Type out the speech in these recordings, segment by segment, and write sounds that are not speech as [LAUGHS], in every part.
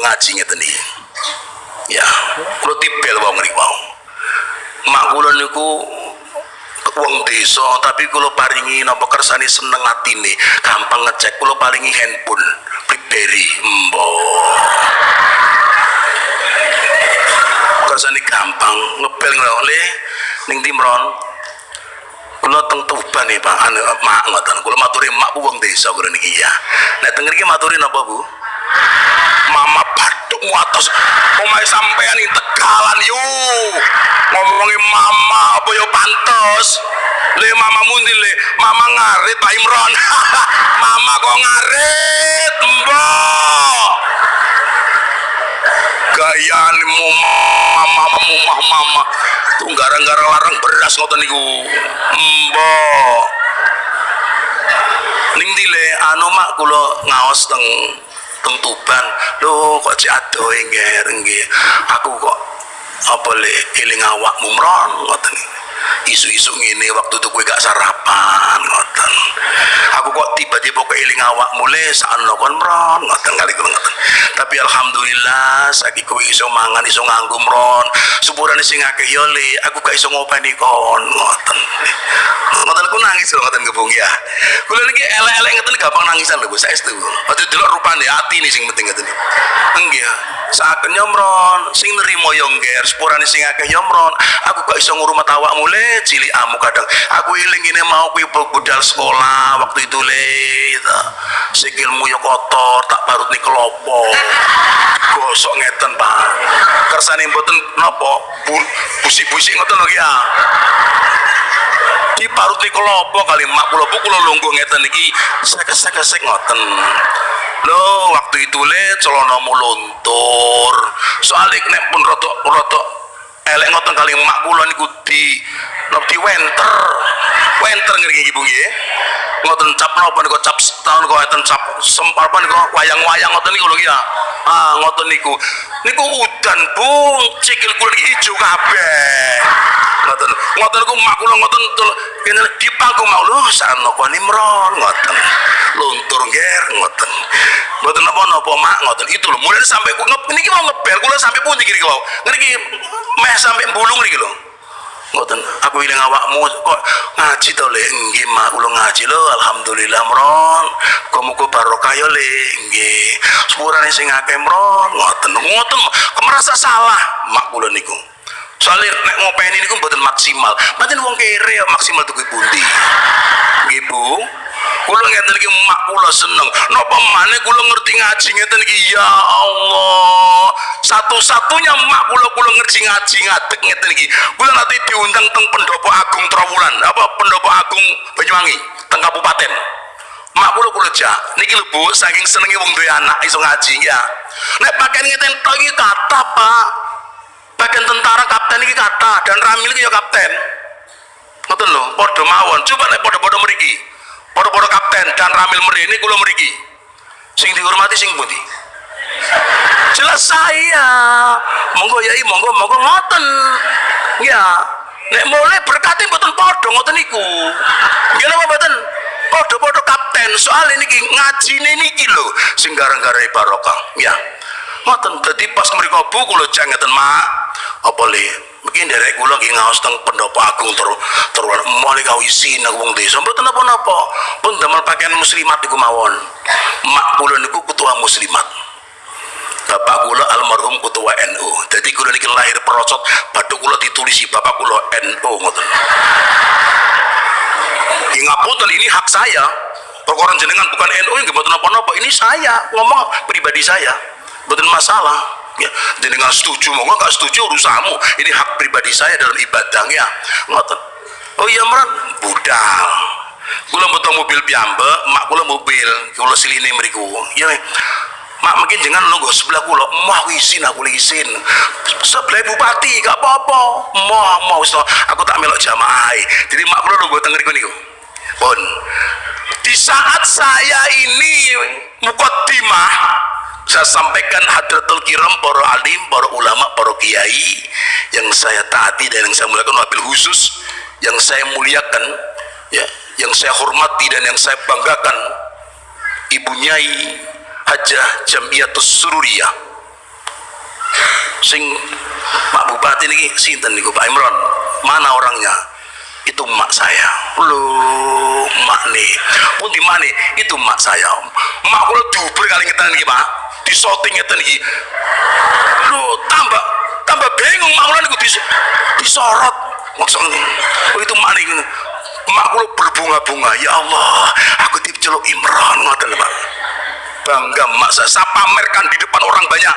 ngaji ngeten iki. Ya, kula tibel wong mau. Mak kula niku wong desa tapi kula paringi napa kersane seneng atine, gampang ngecek kula paringi handphone BlackBerry. Mbok. Kersane gampang ngebel ngene ning Timron. Kula teng Tuban nih Pak, anu mak ngoten. Kula maturi mak wong desa kula niki ya. Nek teng ngriki maturi napa Bu? Mama atas omahe sampean ing Tegalan yo. Ngomongi mama apa yo pantes. Le mama mundi le, mama ngarit Pak Imron. [LAUGHS] mama kok ngarit, Mbok. Gayane mama mama mama. Tuh gara-gara larang beras ngoten niku. Mbok. Ning dile anu mak kula ngaos teng teng Tuban. Lho kok adoh ngger nggih. Aku kok apa le eling awakmu mron ngoten. Isu-isu ngene waktu itu kowe gak sarapan ngoten. Aku kok tiba-tiba keeling awakmu le sakno kon mron ngoten kali kula ngoten. Tapi alhamdulillah saiki kowe iso mangan iso nganggo mron. Sepurane sing akeh yo le aku gak iso ngopeni kon ngoten. Ngoten ku nangis lho ngoten gebung ya. Kula niki elek-elek ngoten gampang nangisan lho Bu saestu. Waktu delok rupane ati nih sing penting ngoten. Enggih. Saken nyomron sing nerimo yo ngger sepurane sing nyomron. Aku gak iso ngurmat awakmu le cilik amu kadang. Aku iling ini mau kuwi budal sekolah waktu itu le. Gitu. Sikilmu yo kotor tak barut nih kelopo. Gosok ngeten Pak. Kersane mboten napa bu, busik-busik ngoten lho ya. di paruti kelopo kali mak kula bu kula lungguh ngeten iki sek-sek ngoten lho waktu itu le celana luntur soalnya nek pun rotok rotok elek ngoten kali mak kula niku di di wenter. Wenter ngene ibu nggih ngoten cap napa niku cap tahun kok ngoten cap sempar apa niku wayang-wayang ngoten niku lho ya. Ah ngoten niku. Niku udan bu cikil kula iki ijo kabeh. Ngoten. Ngoten niku mak kula ngoten kene di panggung mau lho kok nimron ngoten. Luntur nger ngoten. Mboten napa-napa mak? Ngoten. Itu lho mulai sampai ku ngep niki mau ngebel kula sampai pundi kiri kula niki meh sampai bulung niki lho ngoten aku ilang awakmu kok ngaji to le nggih mak. Kula ngaji lho alhamdulillah mron. Muga-muga barokah yo le nggih. Sepurane sing akeh mron. Ngoten. Ngoten. Merasa salah mak kula niku? Soalnya nek ngopeni niku mboten maksimal. Pancen wong kere ya maksimal tuku pundi? Nggih Bu kula ngeten iki mak kula seneng. Napa maneh kula ngerti ngaji ngeten iki ya Allah. Satu-satunya mak kula kula ngerti ngaji ngadeg ngeten iki kula nanti diundang teng pendopo agung Trawulan. Apa pendopo agung Banyuwangi? Teng kabupaten. Mak kula kula jak niki lho Bu saking senenge wong duwe anak iso ngaji ya. Nek pakaian ngeten tok kata Pak. Bagian tentara kapten iki kata dan Ramil iki ya kapten. Ngoten lho padha mawon. Coba nek padha-padha mriki padha-padha kapten dan Ramil mrene kula mriki. Sing dihormati sing pundi? Jelas saya. Monggo yai monggo monggo ngoten. Ya nek mulai berkati mboten padha ngoten niku. Nggih napa mboten? Padha-padha kapten soal ini ngajine niki lho sing garang-garang barokah. Ya ngoten. Dadi pas mriko bu kula jang ngeten mak apa le mungkin derek kula nggih ngaos teng pendopo agung ter ter mulai kawisi nang wong desa mboten napa-napa pun damel pakaian muslimat niku mawon mak kula niku ketua muslimat Bapak kula almarhum ketua NU. Jadi kula niki lahir perosot, batu kula ditulisi bapak kula NU ngoten. Ingapunten ini hak saya. Perkara jenengan bukan NU nggih mboten napa-napa. Ini saya ngomong pribadi saya. Mboten masalah. Ya, jenengan setuju monggo enggak setuju urusanmu. Ini hak pribadi saya dalam ibadahnya. Ngoten. Oh iya meran budal. Kula mboten mobil piyambak, mak kula mobil, kula siline mriku. Ya mak mungkin jangan nunggu sebelah kula mau isin aku isin sebelah bupati gak apa-apa mau mau so aku tak melok jamaah jadi mak kula nunggu tengger niku pun di saat saya ini mukaddimah saya sampaikan hadratul kiram para alim, para ulama, para kiai yang saya taati dan yang saya muliakan wabil khusus yang saya muliakan ya, yang saya hormati dan yang saya banggakan Ibu Nyai Hajah Jamiatus Sururiyah. Sing Pak Bupati ini sinten niku Pak Imron? Mana orangnya? Itu mak saya. Lu mak nih. Pun di mana? Itu mak saya mak kalau duber kali ngetan nih pak di shooting ngetan nih lu tambah tambah bingung mak kalau dis, disorot. Maksudnya oh itu mak nih mak berbunga-bunga ya Allah aku celuk Imron ngoten pak bangga mak. Saya, pamerkan di depan orang banyak.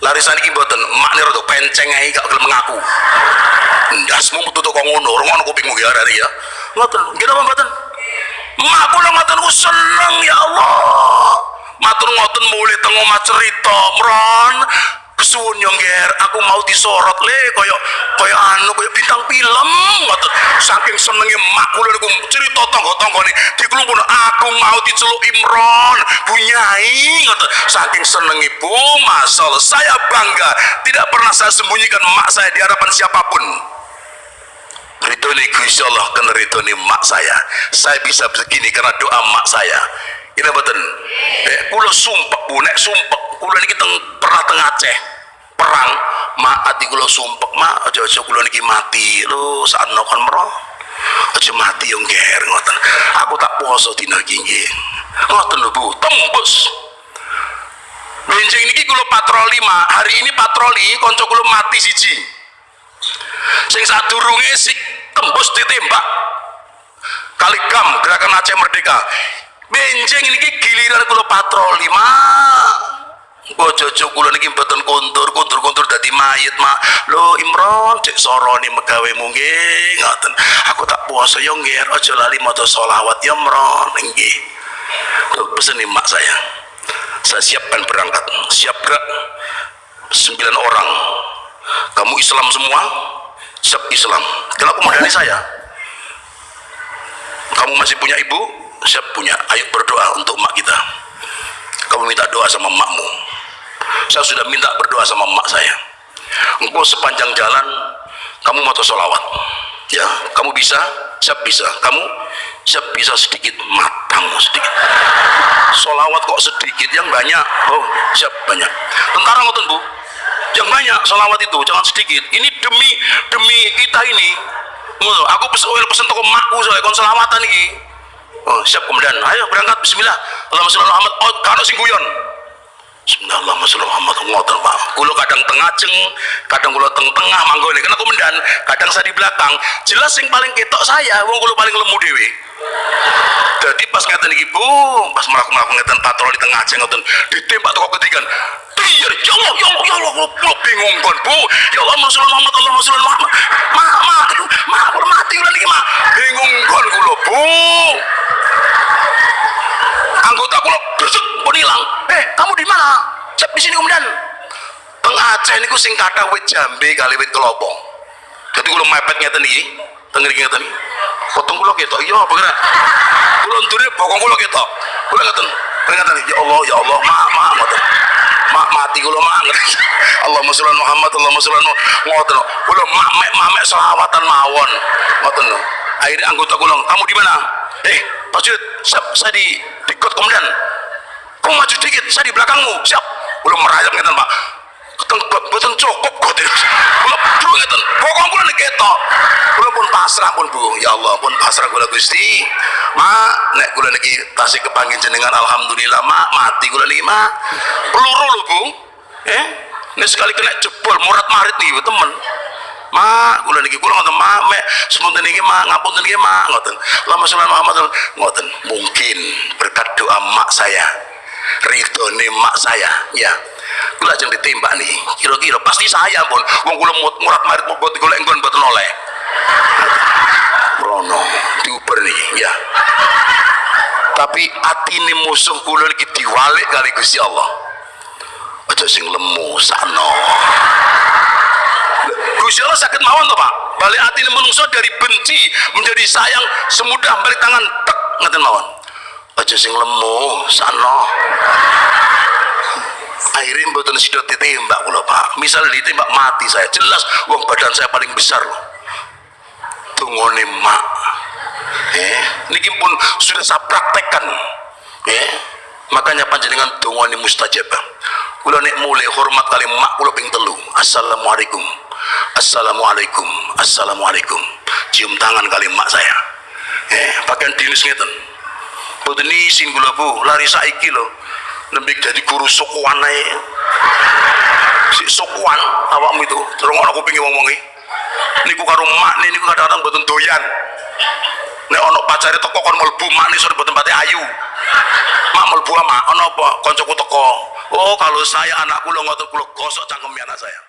Larisan iki mboten mak nih rada penceng ae gak gelem mengaku ndasmu metu kok ngono ngono kupingmu ya hari ya. Ngoten nggih napa mboten? Mak kula ngoten ku seneng ya Allah matur ngoten mulai teng omah cerita. Mron kesuwun yo aku mau disorot. Le koyo koyo anu koyo bintang film ngoten. Saking senenge kula niku cerita tangga-tanggane diklumpun aku mau diceluk Imron bunyai ngoten. Saking senenge Bu masal saya bangga tidak pernah saya sembunyikan mak saya di hadapan siapa pun. Ridhoni Gusti Allah kan ridhoni mak saya. Saya bisa begini karena doa mak saya ini betul eh kula sumpah bu. Nek sumpah kula niki teng pernah teng Aceh. Perang mak ati kula sumpah mak aja-aja kula niki mati. Lho saat nokon meroh aja mati yang ger ngoten. Aku tak puasa dina iki nggih. Ngoten lho Bu. Tembus. Benjing niki kula patroli mak. Hari ini patroli kanca kula mati siji. Sing sadurunge sik tembus ditembak. Kaligam gerakan Aceh Merdeka benjing ini giliran kula patroli mak bojojo kula niki mboten kontur kontur kontur dadi mayit mak lo Imron cek soroni megawe nggih ngoten. Aku tak puasa yo nggih aja lali maca selawat ya Imron nggih. Pesen mak saya. Saya siapkan berangkat. Siap gerak sembilan orang. Kamu Islam semua? Siap Islam. Kenapa modalnya saya. Kamu masih punya ibu siap punya ayo berdoa untuk mak kita. Kamu minta doa sama makmu. Saya sudah minta berdoa sama mak saya. Engkau sepanjang jalan kamu mau solawat ya kamu bisa siap bisa. Kamu siap bisa sedikit matamu sedikit. Solawat kok sedikit yang banyak. Oh siap banyak. Tentara ngoten bu. Yang banyak sholawat itu jangan sedikit. Ini demi demi kita ini. Aku pesen toko makku soalnya kon selawatan ini oh siap kemudian. Ayo berangkat. Bismillah. Allahumma sholli Muhammad. Oh kano sing guyon. Bismillahirrahmanirrahim sholli Muhammad. Ngoten Pak. Kula kadang tengah ceng kadang kula teng tengah manggone kena kemudian kadang saya di belakang. Jelas yang paling ketok saya wong kula paling lemu dewi jadi pas ngeten iki Bu pas melakukan ngeten patroli tengah ceng ngoten ditembak toko ketiga iya ya Allah ya Allah ya Allah lo bingung kan bu. Ya Allah Rasulullah Muhammad Allah Rasulullah Muhammad ma ma ma aku mati lagi ma. Bingung kan bu. Anggota kulo besuk pun hilang. Eh kamu di mana? Cep di sini kemudian teng Aceh ini sing kata wit jambe kali wit kelopong jadi kulo mepet ngeten iki teng ngriki ngeten. Potong kulo ketok. Iya apa kira? Kulo ndure bokong kulo ketok. Kulo ngeten peringatan. Ya Allah ya Allah ma ma ngoten. mak mati kula mak Allahumma sholli Muhammad Allahumma sholli ngoten kula mak mek mak selawatan mawon. Ngoten akhirnya anggota kula kamu di mana? Eh Pak Jud saya di kot kemudian kamu maju dikit saya di belakangmu. Siap. Kula merayap ngeten Pak. Boten cukup kok kula bro ngeten. Pokok kula nek ketok. Kula pun pasrah pun Bu ya Allah pun pasrah kula Gusti. Mak nek kula niki tasih kepanggih jenengan alhamdulillah mak. Mati kula niki mak. Peluru lho Bu eh? Nek sekali kena jebol murat marit nih temen. Mak kula niki kula ngoten mak mek sepunten niki mak ngapunten niki mak ngoten. Lama sallallahu Muhammad ngoten. Mungkin berkat doa mak saya ridhone mak saya ya. Kula ajeng ditembak nih kira-kira pasti saya pun wong kula murat marit mau buat golek nggon buat noleh Rono diuber nih ya. Tapi hati ini musuh kula iki diwalik kali Gusti Allah aja sing lemu sano Gusti Allah sakit mawon to Pak? Balik hati menungso dari benci menjadi sayang semudah balik tangan tek ngaten mawon. Aja sing lemu sano akhirnya mboten sido ditembak kula Pak. Misal ditembak mati saya. Jelas uang badan saya paling besar loh. Tungone mak. Eh niki pun sudah saya praktekkan. Eh makanya panjenengan tungone mustajabah kula nek mulai hormat kali mak kula ping telu. Assalamualaikum. Assalamualaikum. Assalamualaikum. Cium tangan kali mak saya. Eh pakaian dinis ngeten. Boten isin kula bu. Lari saiki lho. Lebih jadi guru sukuan ae. Si sukuan awakmu itu. Terus ana kupinge wong-wong iki. Niku karo mak niku kadang-kadang boten doyan. Nek ana pacare teko kon mlebu mak ni sore boten pati ayu. Mak mlebu mak ana apa? Kancaku teko oh kalau saya anakku lo ngotot kulo gosok cangkemnya anak saya